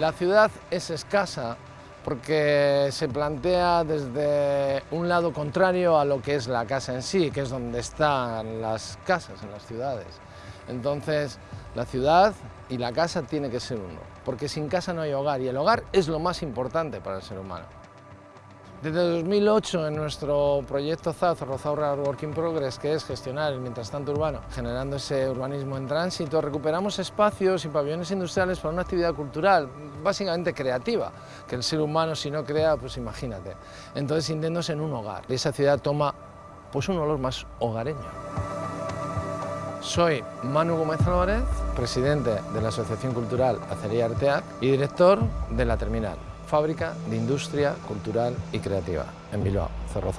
La ciudad es escasa porque se plantea desde un lado contrario a lo que es la casa en sí, que es donde están las casas en las ciudades. Entonces, la ciudad y la casa tiene que ser uno, porque sin casa no hay hogar y el hogar es lo más importante para el ser humano. Desde 2008 en nuestro proyecto ZAZ, Rozaura Working Progress, que es gestionar el mientras tanto urbano, generando ese urbanismo en tránsito, recuperamos espacios y pabellones industriales para una actividad cultural, básicamente creativa, que el ser humano si no crea, pues imagínate. Entonces sintiéndose en un hogar. Y esa ciudad toma pues un olor más hogareño. Soy Manu Gómez Álvarez, presidente de la Asociación Cultural Acería Arteac y director de La Terminal, fábrica de industria cultural y creativa en Bilbao, Cerro